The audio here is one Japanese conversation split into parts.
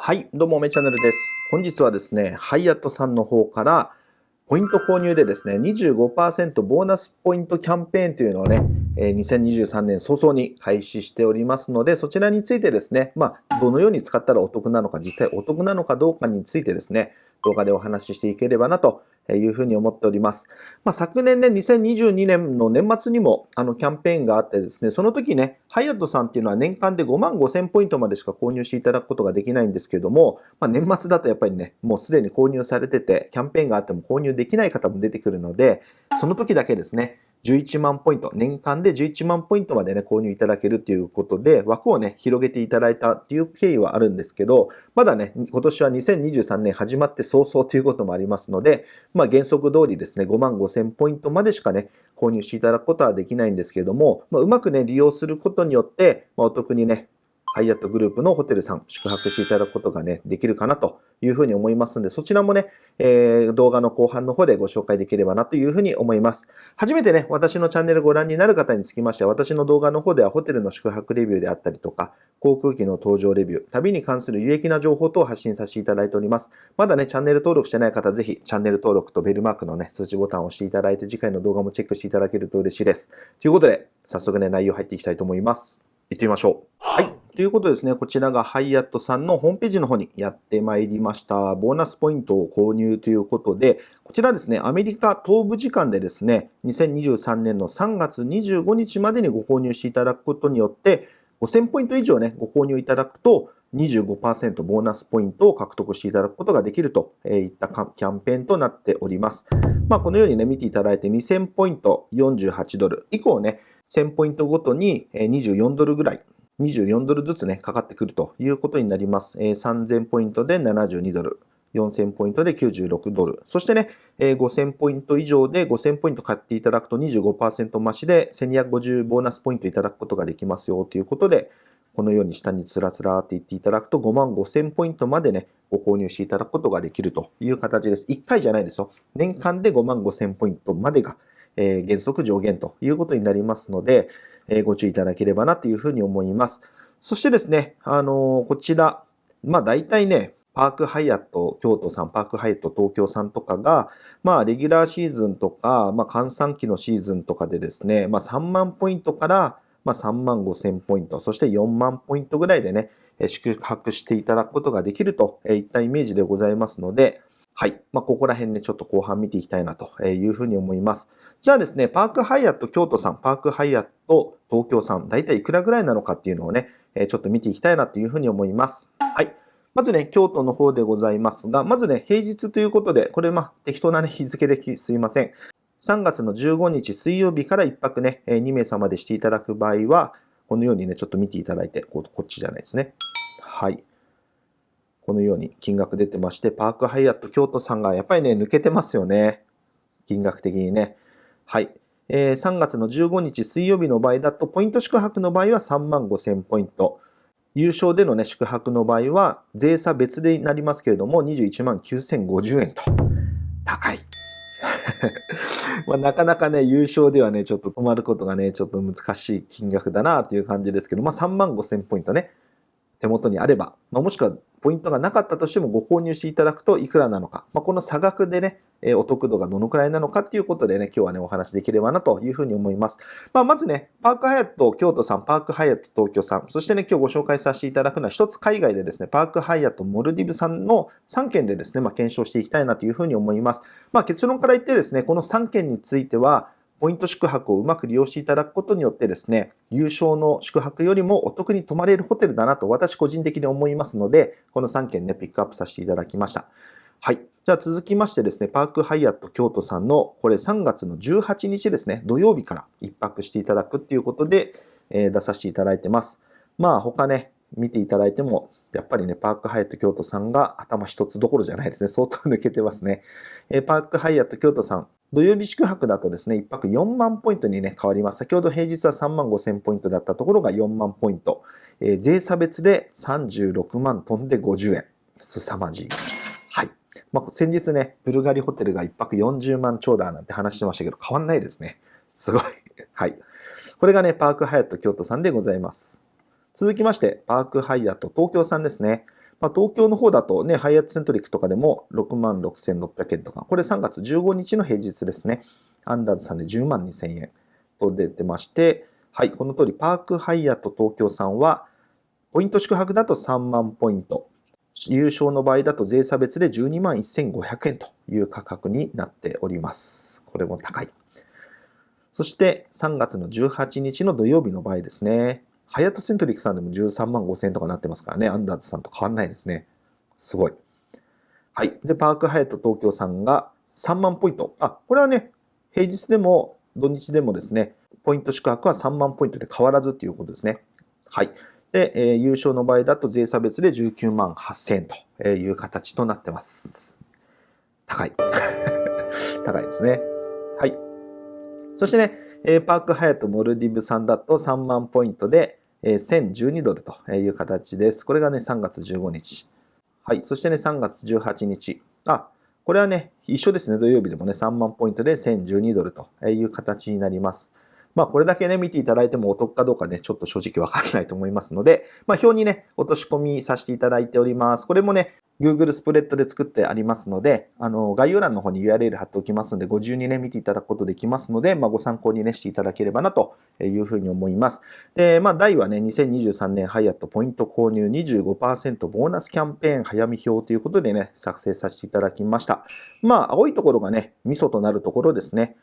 はい、どうも、めチャンネルです。本日はですね、ハイアットさんの方から、ポイント購入でですね、25%ボーナスポイントキャンペーンというのをね、2023年早々に開始しておりますので、そちらについてですね、まあ、どのように使ったらお得なのか、実際お得なのかどうかについてですね、動画でお話ししていければなというふうに思っております。まあ、昨年ね、2022年の年末にもあのキャンペーンがあってですね、その時ね、ハイアットさんっていうのは年間で5万5千ポイントまでしか購入していただくことができないんですけども、まあ、年末だとやっぱりね、もうすでに購入されてて、キャンペーンがあっても購入できない方も出てくるので、その時だけですね、11万ポイント、年間で11万ポイントまでね、購入いただけるということで、枠をね、広げていただいたっていう経緯はあるんですけど、まだね、今年は2023年始まって早々ということもありますので、まあ原則通りですね、5万5千ポイントまでしかね、購入していただくことはできないんですけれども、まあ、うまくね、利用することによって、まあ、お得にね、ハイアットグループのホテルさん、宿泊していただくことがね、できるかなというふうに思いますので、そちらもね、えー、動画の後半の方でご紹介できればなというふうに思います。初めてね、私のチャンネルご覧になる方につきましては、私の動画の方ではホテルの宿泊レビューであったりとか、航空機の搭乗レビュー、旅に関する有益な情報等を発信させていただいております。まだね、チャンネル登録してない方、ぜひチャンネル登録とベルマークのね、通知ボタンを押していただいて、次回の動画もチェックしていただけると嬉しいです。ということで、早速ね、内容入っていきたいと思います。行ってみましょう。はい。ということですね、こちらがハイアットさんのホームページの方にやってまいりました。ボーナスポイントを購入ということで、こちらですね、アメリカ東部時間でですね、2023年の3月25日までにご購入していただくことによって、5000ポイント以上ね、ご購入いただくと、25%ボーナスポイントを獲得していただくことができるといったキャンペーンとなっております。まあ、このようにね、見ていただいて2000ポイント48ドル以降ね、1000ポイントごとに24ドルぐらい、24ドルずつね、かかってくるということになります。3000ポイントで72ドル。4000ポイントで96ドル。そしてね、5000ポイント以上で5000ポイント買っていただくと25%増しで1250ボーナスポイントいただくことができますよということで、このように下につらつらって言っていただくと5万5000ポイントまでね、ご購入していただくことができるという形です。1回じゃないですよ。年間で5万5000ポイントまでがえ原則上限ということになりますので、えご注意いただければなというふうに思います。そしてですね、あのこちら、まあ大体ね、パークハイアット京都さん、パークハイアット東京さんとかが、まあ、レギュラーシーズンとか、まあ、換算期のシーズンとかでですね、まあ、3万ポイントから、まあ、3万5千ポイント、そして4万ポイントぐらいでね、宿泊していただくことができるといったイメージでございますので、はい。まあ、ここら辺ね、ちょっと後半見ていきたいなというふうに思います。じゃあですね、パークハイアット京都さん、パークハイアット東京さん、だいたいいくらぐらいなのかっていうのをね、ちょっと見ていきたいなというふうに思います。はい。まずね、京都の方でございますが、まずね、平日ということで、これまあ、適当な、ね、日付ですいません。3月の15日水曜日から1泊ね、2名様でしていただく場合は、このようにね、ちょっと見ていただいて、こっちじゃないですね。はい。このように金額出てまして、パークハイアット京都さんがやっぱりね、抜けてますよね。金額的にね。はい。えー、3月の15日水曜日の場合だと、ポイント宿泊の場合は3万5000ポイント。優勝でのね、宿泊の場合は、税差別でなりますけれども、21万9050円と。高い。まあ、なかなかね、優勝ではね、ちょっと止まることがね、ちょっと難しい金額だなという感じですけど、まあ3万5000ポイントね、手元にあれば、まあ、もしくはポイントがなかったとしてもご購入していただくといくらなのか、まあ、この差額でね、えお得度がどのくらいなのかっていうことでね、今日はね、お話できればなというふうに思います。まあ、まずね、パークハイアット京都さん、パークハイアット東京さん、そしてね、今日ご紹介させていただくのは一つ海外でですね、パークハイアットモルディブさんの3件でですね、まあ、検証していきたいなというふうに思います。まあ、結論から言ってですね、この3件については、ポイント宿泊をうまく利用していただくことによってですね、優勝の宿泊よりもお得に泊まれるホテルだなと私個人的に思いますので、この3件ね、ピックアップさせていただきました。はい。じゃあ続きましてですね、パークハイアット京都さんの、これ3月の18日ですね、土曜日から1泊していただくっていうことで、えー、出させていただいてます。まあ他ね、見ていただいても、やっぱりね、パークハイアット京都さんが頭一つどころじゃないですね。相当抜けてますね。えー、パークハイアット京都さん、土曜日宿泊だとですね、1泊4万ポイントにね、変わります。先ほど平日は3万5千ポイントだったところが4万ポイント。えー、税差別で36万飛んで50円。凄まじい。はい。まあ、先日ね、ブルガリホテルが1泊40万超だなんて話してましたけど、変わんないですね。すごい。はい。これがね、パークハイアット京都さんでございます。続きまして、パークハイアット東京さんですね。まあ、東京の方だとね、ハイアットセントリックとかでも6万6600円とか、これ3月15日の平日ですね。アンダーズさんで10万2000円と出てまして、はい、この通り、パークハイアット東京さんは、ポイント宿泊だと3万ポイント、優勝の場合だと税差別で12万1500円という価格になっております。これも高い。そして3月の18日の土曜日の場合ですね。ハイアットセントリックさんでも13万5000円とかなってますからね。アンダーズさんと変わんないですね。すごい。はい。で、パークハイアット東京さんが3万ポイント。あ、これはね、平日でも土日でもですね、ポイント宿泊は3万ポイントで変わらずということですね。はい。で、えー、優勝の場合だと税差別で19万8000円という形となってます。高い。高いですね。はい。そしてね、えパークハヤトモルディブさんだと3万ポイントで、え1012ドルという形です。これがね、3月15日。はい。そしてね、3月18日。あ、これはね、一緒ですね。土曜日でもね、3万ポイントで1012ドルという形になります。まあ、これだけね、見ていただいてもお得かどうかね、ちょっと正直わからないと思いますので、まあ、表にね、落とし込みさせていただいております。これもね、Google スプレッドで作ってありますので、あの、概要欄の方に URL 貼っておきますので、ご自由にね、見ていただくことできますので、まあ、ご参考にね、していただければなというふうに思います。で、まあ、題はね、2023年ハイアットポイント購入25%ボーナスキャンペーン早見表ということでね、作成させていただきました。まあ、青いところがね、ミソとなるところですね。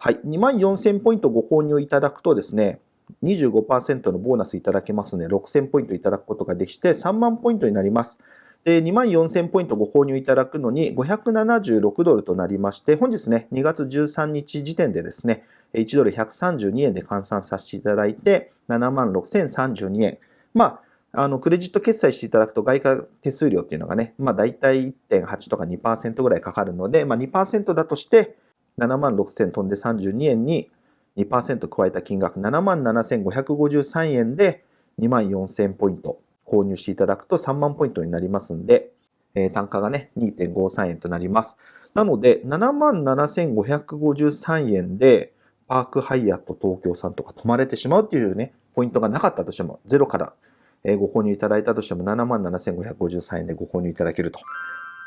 はい。2万4000ポイントご購入いただくとですね、25%のボーナスいただけますので、6000ポイントいただくことができて、3万ポイントになります。で、2万4000ポイントご購入いただくのに576ドルとなりまして、本日ね、2月13日時点でですね、1ドル132円で換算させていただいて、7万6032円。まあ、あの、クレジット決済していただくと外貨手数料っていうのがね、まあ大体1.8とか2%ぐらいかかるので、まあ2%だとして7万6000飛んで32円に2%加えた金額7万7553円で2万4000ポイント。購入していただくと3万ポイントになりますんで、えー、単価がね、2.53円となります。なので、7万7553円で、パークハイアット東京さんとか泊まれてしまうっていうね、ポイントがなかったとしても、ゼロからご購入いただいたとしても、7万7553円でご購入いただけると。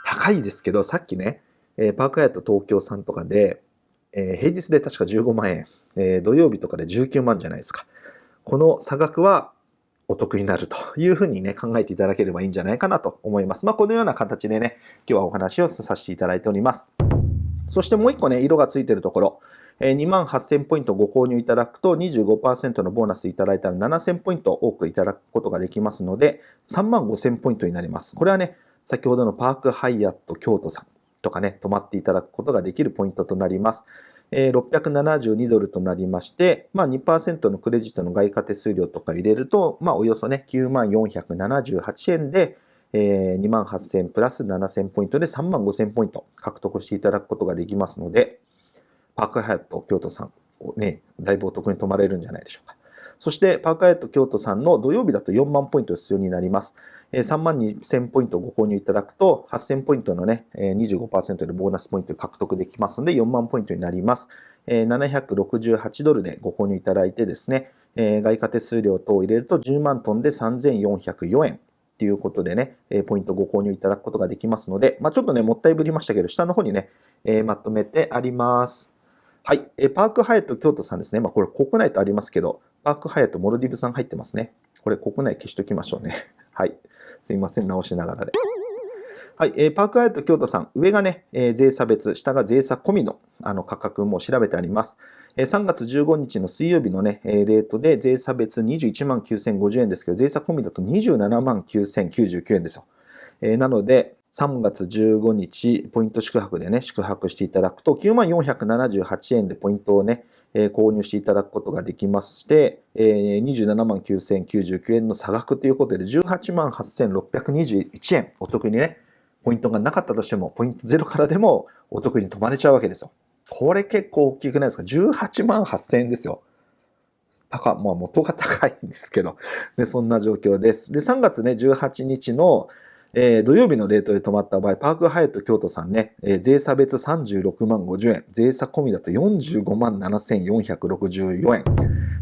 高いですけど、さっきね、えパークハイアット東京さんとかで、え平日で確か15万円、え土曜日とかで19万じゃないですか。この差額はお得になるというふうにね、考えていただければいいんじゃないかなと思います。まあ、このような形でね、今日はお話をさせていただいております。そしてもう一個ね、色がついてるところ、え2万8000ポイントご購入いただくと25%のボーナスいただいたら7000ポイント多くいただくことができますので、3万5000ポイントになります。これはね、先ほどのパークハイアット京都さんとかね、泊まっていただくことができるポイントとなります。え672ドルとなりまして、まあ、2%のクレジットの外貨手数料とか入れると、まあ、およそね、9万478円で、えー、2万8000プラス7000ポイントで3万5000ポイント獲得していただくことができますので、パークハヤット京都さんね、だいぶお得に泊まれるんじゃないでしょうか。そして、パークハヤット京都さんの土曜日だと4万ポイント必要になります。3万2000ポイントご購入いただくと、8000ポイントのね、25%でボーナスポイント獲得できますので、4万ポイントになります。768ドルでご購入いただいてですね、外貨手数料等を入れると10万トンで3404円。ということでね、ポイントご購入いただくことができますので、まあ、ちょっとね、もったいぶりましたけど、下の方にね、まとめてあります。はい。パークハヤト京都さんですね。まあ、これ国内とありますけど、パークハヤトモルディブさん入ってますね。これ国内消しときましょうね。はい。すいません、直しながらで。はい、えー、パークアイト京都さん、上がね、えー、税差別、下が税差込みのあの価格も調べてあります。えー、3月15日の水曜日のね、えー、レートで税差別21万9050円ですけど、税差込みだと27万9099円ですよ。えー、なので、3月15日、ポイント宿泊でね、宿泊していただくと、9万478円でポイントをね、えー、購入していただくことができまして、えー、27万9099円の差額ということで、18万8621円お得にね、ポイントがなかったとしても、ポイントゼロからでもお得に泊まれちゃうわけですよ。これ結構大きくないですか ?18 万8000円ですよ。高、まあ元が高いんですけど、で、そんな状況です。で、3月ね、18日の、えー、土曜日のレートで泊まった場合、パークハイト京都さんね、えー、税差別36万50円、税差込みだと45万7464円、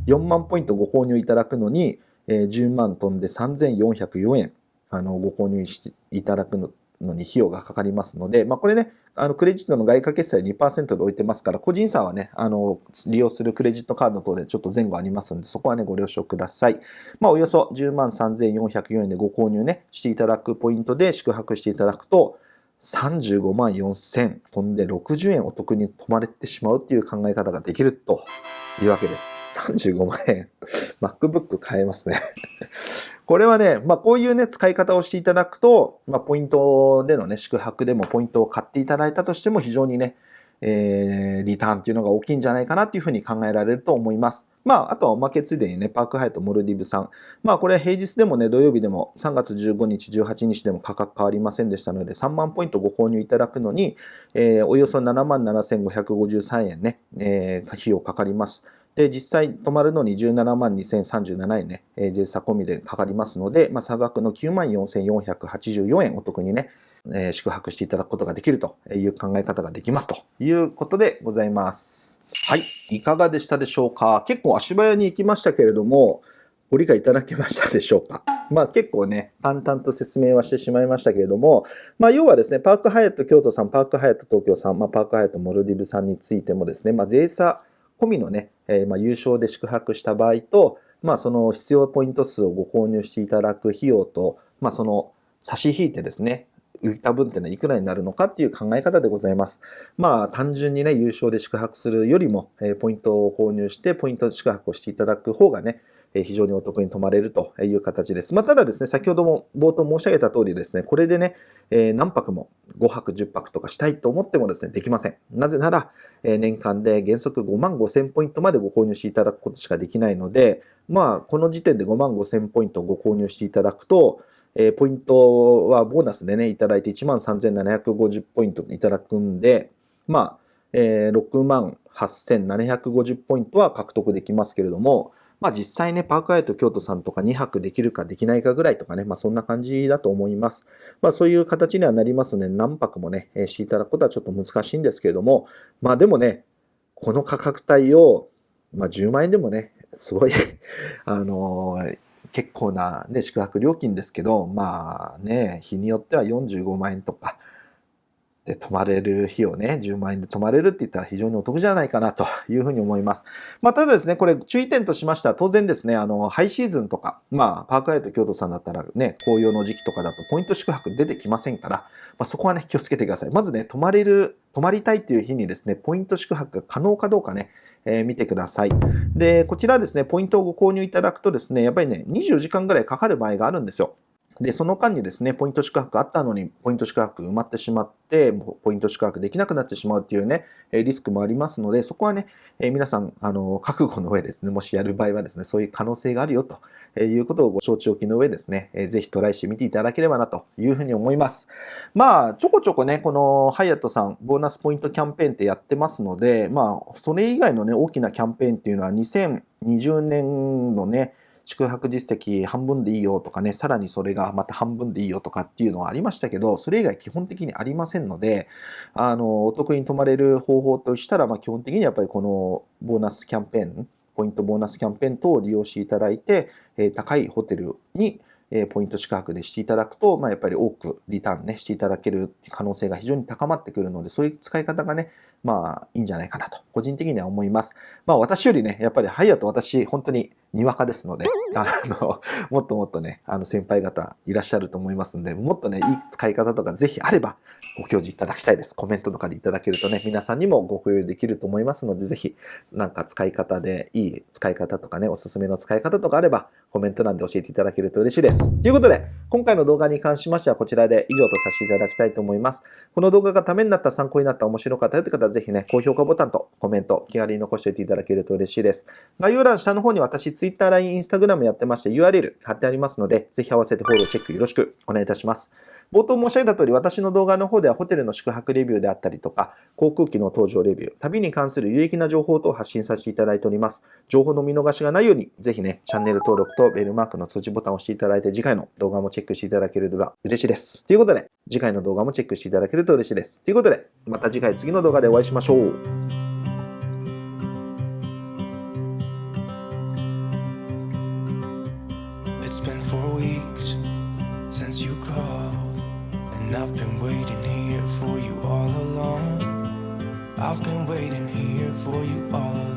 4万ポイントご購入いただくのに、えー、10万飛んで3404円、あのご購入していただくののに費用がかかりますので、まあ、これね、あのクレジットの外貨決済2%で置いてますから、個人差はね、あの利用するクレジットカード等でちょっと前後ありますので、そこはね、ご了承ください。まあ、およそ10万3404円でご購入ね、していただくポイントで宿泊していただくと、35万4000飛んで60円お得に泊まれてしまうっていう考え方ができるというわけです。35万円。MacBook 買えますねこれはね、まあこういうね、使い方をしていただくと、まあポイントでのね、宿泊でもポイントを買っていただいたとしても非常にね、えー、リターンっていうのが大きいんじゃないかなっていうふうに考えられると思います。まあ、あとはおまけついでにね、パークハイトモルディブさん。まあ、これ平日でもね、土曜日でも3月15日、18日でも価格変わりませんでしたので、3万ポイントご購入いただくのに、えー、およそ7万7553円ね、えー、費用かかります。で、実際泊まるのに17万2037円ね、えー、税差込みでかかりますので、まあ、差額の9万4484円お得にね、えー、宿泊していただくことができるという考え方ができますということでございます。はい。いかがでしたでしょうか？結構足早に行きましたけれども、ご理解いただけましたでしょうか？まあ結構ね、淡々と説明はしてしまいましたけれども、まあ要はですね、パークハイアット京都さん、パークハイアット東京さん、まあパークハイアットモルディブさんについてもですね、まあ税差込みのね、えー、まあ優勝で宿泊した場合と、まあその必要ポイント数をご購入していただく費用と、まあその差し引いてですね、浮いた分っていうのはいくらになるのかっていう考え方でございます。まあ単純にね、優勝で宿泊するよりも、えー、ポイントを購入してポイント宿泊をしていただく方がね、非常にお得に泊まれるという形です。まあ、ただですね、先ほども冒頭申し上げた通りですね、これでね、え何泊も5泊10泊とかしたいと思ってもですね、できません。なぜなら、え年間で原則5万5000ポイントまでご購入していただくことしかできないので、まあ、この時点で5万5000ポイントをご購入していただくと、えポイントはボーナスでね、いただいて1万3750ポイントいただくんで、まあ、え6万8750ポイントは獲得できますけれども、まあ実際ね、パークアイト京都さんとか2泊できるかできないかぐらいとかね、まあそんな感じだと思います。まあそういう形にはなりますので、何泊もね、していただくことはちょっと難しいんですけれども、まあでもね、この価格帯を、まあ10万円でもね、すごい あのー、結構な、ね、宿泊料金ですけど、まあね、日によっては45万円とか、で泊まれる日をね、10万円で泊まれるって言ったら非常にお得じゃないかなと いうふうに思います。まあ、ただですね、これ注意点としましては、当然ですね、あの、ハイシーズンとか、まあ、パークアイト京都さんだったらね、紅葉の時期とかだとポイント宿泊出てきませんから、まあ、そこはね、気をつけてください。まずね、泊まれる、泊まりたいっていう日にですね、ポイント宿泊が可能かどうかね、えー、見てください。で、こちらですね、ポイントをご購入いただくとですね、やっぱりね、24時間ぐらいかかる場合があるんですよ。で、その間にですね、ポイント宿泊あったのに、ポイント宿泊埋まってしまって、ポイント宿泊できなくなってしまうっていうね、リスクもありますので、そこはね、え皆さん、あの、覚悟の上ですね、もしやる場合はですね、そういう可能性があるよということをご承知おきの上ですね、ぜひトライしてみていただければなというふうに思います。まあ、ちょこちょこね、このハイアットさん、ボーナスポイントキャンペーンってやってますので、まあ、それ以外のね、大きなキャンペーンっていうのは2020年のね、宿泊実績半分でいいよとかね、さらにそれがまた半分でいいよとかっていうのはありましたけど、それ以外基本的にありませんので、あの、お得に泊まれる方法としたら、まあ基本的にやっぱりこのボーナスキャンペーン、ポイントボーナスキャンペーン等を利用していただいて、え高いホテルにえポイント宿泊でしていただくと、まあ、やっぱり多くリターンね、していただける可能性が非常に高まってくるので、そういう使い方がね、まあ、いいんじゃないかなと、個人的には思います。まあ、私よりね、やっぱりハイヤと私、本当ににわかですので、あの、もっともっとね、あの、先輩方いらっしゃると思いますんで、もっとね、いい使い方とかぜひあれば、ご教示いただきたいです。コメントとかでいただけるとね、皆さんにもご共有できると思いますので、ぜひ、なんか使い方で、いい使い方とかね、おすすめの使い方とかあれば、コメント欄で教えていただけると嬉しいです。ということで、今回の動画に関しましてはこちらで以上とさせていただきたいと思います。この動画がためになった、参考になった、面白かったよという方ぜひね、高評価ボタンとコメント、気軽に残しておいていただけると嬉しいです。概要欄下の方に私、Twitter、LINE、Instagram やってまして URL 貼ってありますので、ぜひ合わせてフォロー、チェックよろしくお願いいたします。冒頭申し上げた通り、私の動画の方ではホテルの宿泊レビューであったりとか、航空機の搭乗レビュー、旅に関する有益な情報等を発信させていただいております。情報の見逃しがないように、ぜひね、チャンネル登録とベルマークの通知ボタンを押していただいて、次回の動画もチェックしていただければ嬉しいです。ということで、次回の動画もチェックしていただけると嬉しいです。ということで、また次回次の動画でお会いしましょう。For you all